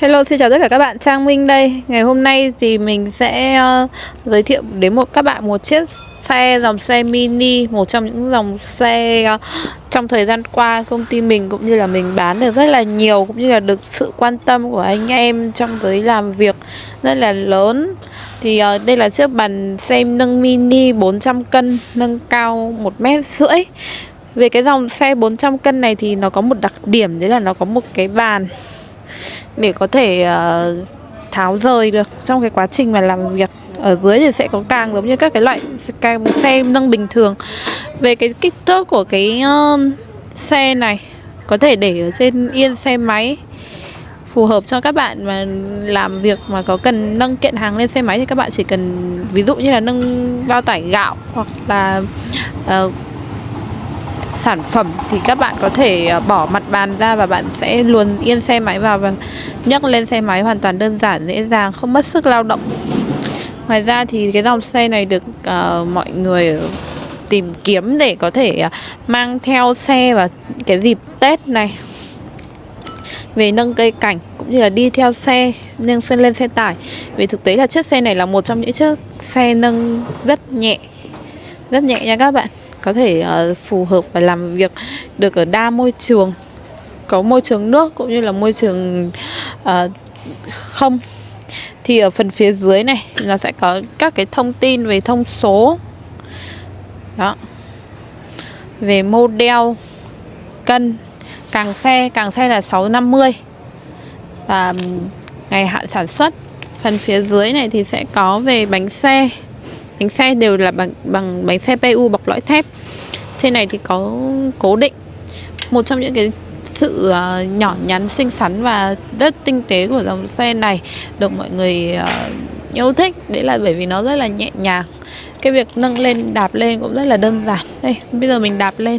Hello, xin chào tất cả các bạn, Trang Minh đây. Ngày hôm nay thì mình sẽ uh, giới thiệu đến một các bạn một chiếc xe dòng xe mini Một trong những dòng xe uh, trong thời gian qua công ty mình cũng như là mình bán được rất là nhiều Cũng như là được sự quan tâm của anh em trong giới làm việc rất là lớn. Thì uh, đây là chiếc bàn xe nâng mini 400 cân, nâng cao 1 mét rưỡi. Về cái dòng xe 400 cân này thì nó có một đặc điểm đấy là nó có một cái bàn để có thể uh, tháo rời được trong cái quá trình mà làm việc. Ở dưới thì sẽ có càng giống như các cái loại càng xe nâng bình thường. Về cái kích thước của cái uh, xe này có thể để ở trên yên xe máy phù hợp cho các bạn mà làm việc mà có cần nâng kiện hàng lên xe máy thì các bạn chỉ cần ví dụ như là nâng bao tải gạo hoặc là uh, sản phẩm thì các bạn có thể ờ, bỏ mặt bàn ra và bạn sẽ luồn yên xe máy vào và nhấc lên xe máy hoàn toàn đơn giản dễ dàng không mất sức lao động. Ngoài ra thì cái dòng xe này được uh, mọi người tìm kiếm để có thể uh, mang theo xe vào cái dịp tết này. Về nâng cây cảnh cũng như là đi theo xe nâng xe lên xe tải. Vì thực tế là chiếc xe này là một trong những chiếc xe nâng rất nhẹ rất nhẹ nha các bạn có thể uh, phù hợp và làm việc được ở đa môi trường có môi trường nước cũng như là môi trường uh, không. Thì ở phần phía dưới này nó sẽ có các cái thông tin về thông số. Đó. Về model cân càng xe càng xe là 650 và ngày hạn sản xuất phần phía dưới này thì sẽ có về bánh xe bánh xe đều là bằng bằng bánh xe PU bọc lõi thép. Trên này thì có cố định. Một trong những cái sự uh, nhỏ nhắn xinh xắn và rất tinh tế của dòng xe này được mọi người uh, yêu thích. Đấy là bởi vì nó rất là nhẹ nhàng. Cái việc nâng lên đạp lên cũng rất là đơn giản. Đây bây giờ mình đạp lên.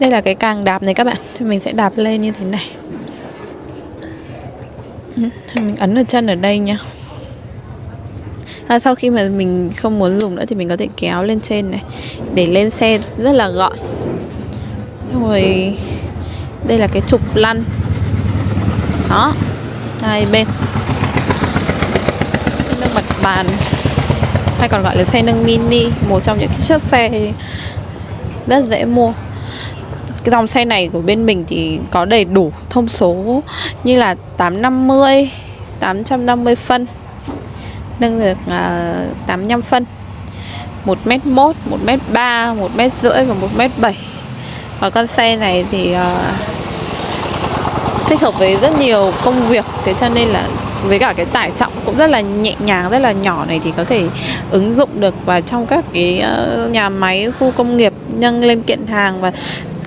Đây là cái càng đạp này các bạn. Mình sẽ đạp lên như thế này. Ừ, mình ấn ở chân ở đây nha à, sau khi mà mình không muốn dùng nữa thì mình có thể kéo lên trên này để lên xe rất là gọn. Rồi đây là cái trục lăn. Đó hai bên. Xe nâng mặt bàn hay còn gọi là xe nâng mini một trong những chiếc xe rất dễ mua. Cái dòng xe này của bên mình thì có đầy đủ thông số như là 850 850 phân nâng được à, uh, 85 phân. 1m1, 1m3, 1m rưỡi và 1m7 Và con xe này thì uh, thích hợp với rất nhiều công việc. Thế cho nên là với cả cái tải trọng cũng rất là nhẹ nhàng, rất là nhỏ này Thì có thể ứng dụng được vào trong các cái uh, nhà máy, khu công nghiệp Nâng lên kiện hàng. Và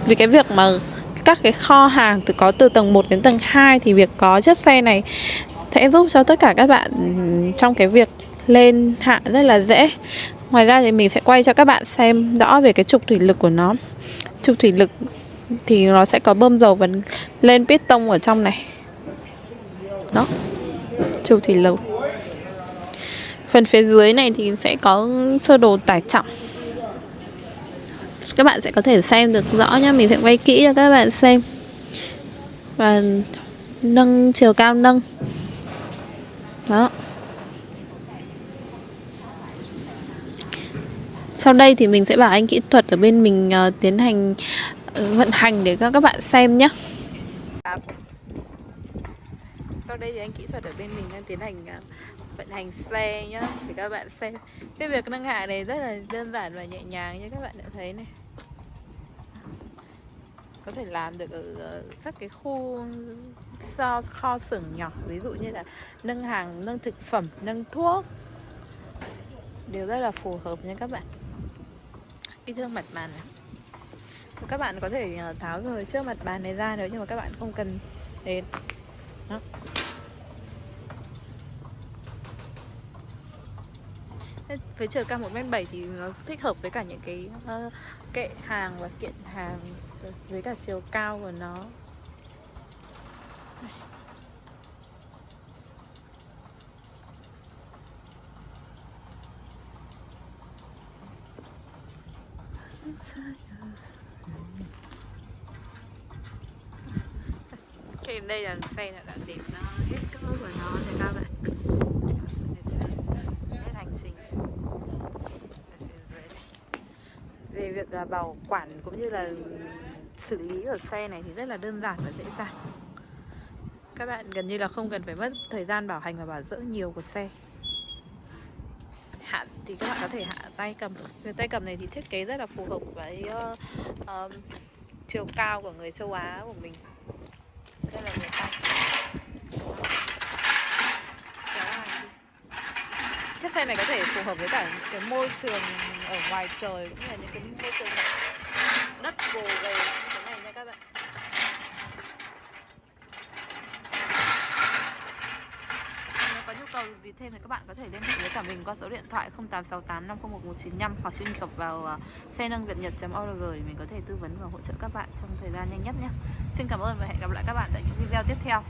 vì cái việc mà các cái kho hàng từ có từ tầng 1 đến tầng 2 thì việc có chiếc xe này sẽ giúp cho tất cả các bạn ừ, trong cái việc lên hạ rất là dễ. Ngoài ra thì mình sẽ quay cho các bạn xem rõ về cái trục thủy lực của nó. Trục thủy lực thì nó sẽ có bơm dầu và lên piston ở trong này. Đó, Trục thủy lực. Phần phía dưới này thì sẽ có sơ đồ tải trọng. Các bạn sẽ có thể xem được rõ nhá, Mình sẽ quay kỹ cho các bạn xem. Và nâng, chiều cao nâng đó. Sau đây thì mình sẽ bảo anh kỹ thuật ở bên mình uh, tiến hành uh, vận hành để các các bạn xem nhé sau đây thì anh kỹ thuật ở bên mình đang tiến hành uh, vận hành xe nhá để các bạn xem. Cái việc nâng hạ này rất là đơn giản và nhẹ nhàng như các bạn đã thấy này có thể làm được ở ờ, các cái khu kho, kho xưởng nhỏ ví dụ như là nâng hàng nâng thực phẩm nâng thuốc. Đều rất là phù hợp nha các bạn. Cái thương mặt bàn này. Các bạn có thể ờ, tháo rời trước mặt bàn này ra nếu nhưng mà các bạn không cần đến. Đó. Với chiều cao 1m7 thì nó thích hợp với cả những cái uh, kệ hàng và kiện hàng với cả chiều cao của nó. Ok, đây là xe đã đã đến uh, hết cỡ rồi các bạn. Hết hành trình. Về việc là bảo quản cũng như là xử lý ở xe này thì rất là đơn giản và dễ dàng. Các bạn gần như là không cần phải mất thời gian bảo hành và bảo dưỡng nhiều của xe. Hạ thì các bạn có thể hạ tay cầm. Về tay cầm này thì thiết kế rất là phù hợp với uh, uh, chiều cao của người châu Á của mình. Đây là người tay chiếc xe này có thể phù hợp với cả những cái môi trường ở ngoài trời cũng như là những cái môi trường đất gồ ghề như thế này nha các bạn Nếu có nhu cầu gì thêm thì các bạn có thể liên hệ với cả mình qua số điện thoại 0868 501 195 hoặc truy cập vào à, xe nâng việt nhật.org để mình có thể tư vấn và hỗ trợ các bạn trong thời gian nhanh nhất nhé. Xin cảm ơn và hẹn gặp lại các bạn tại những video tiếp theo.